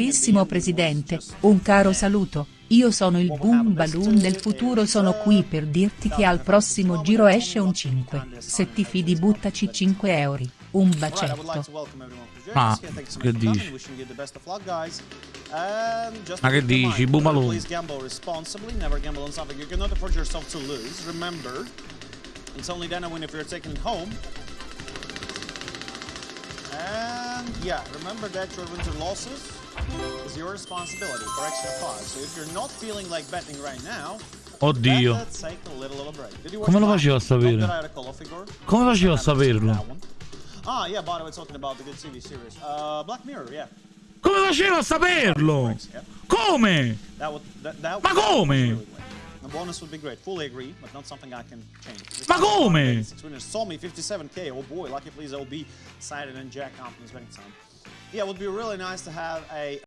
Carissimo Presidente, un caro saluto, io sono il Boom Balloon del futuro sono qui per dirti che al prossimo giro esce un 5, se ti fidi buttaci 5 euro, un bacetto. Ma che dici? Ma che dici, Boom Balloon? It's only then a win if you're taking it home. Yeah, remember that your wins or losses is your responsibility for extra cause. So if you're not feeling like betting right now, Oddio. Come lo faceva a sapere? Come faceva a saperlo? Ah, yeah, by the way, talking about the good TV series. Uh, Black Mirror, yeah. Come faceva a saperlo? Come? Ma come? Bonus would be great. Fully agree, but not something I can change. Ma come? Six winners saw me 57k. Oh boy, lucky please LB, Sided and Jack Compton's betting time. Yeah, it would be really nice to have a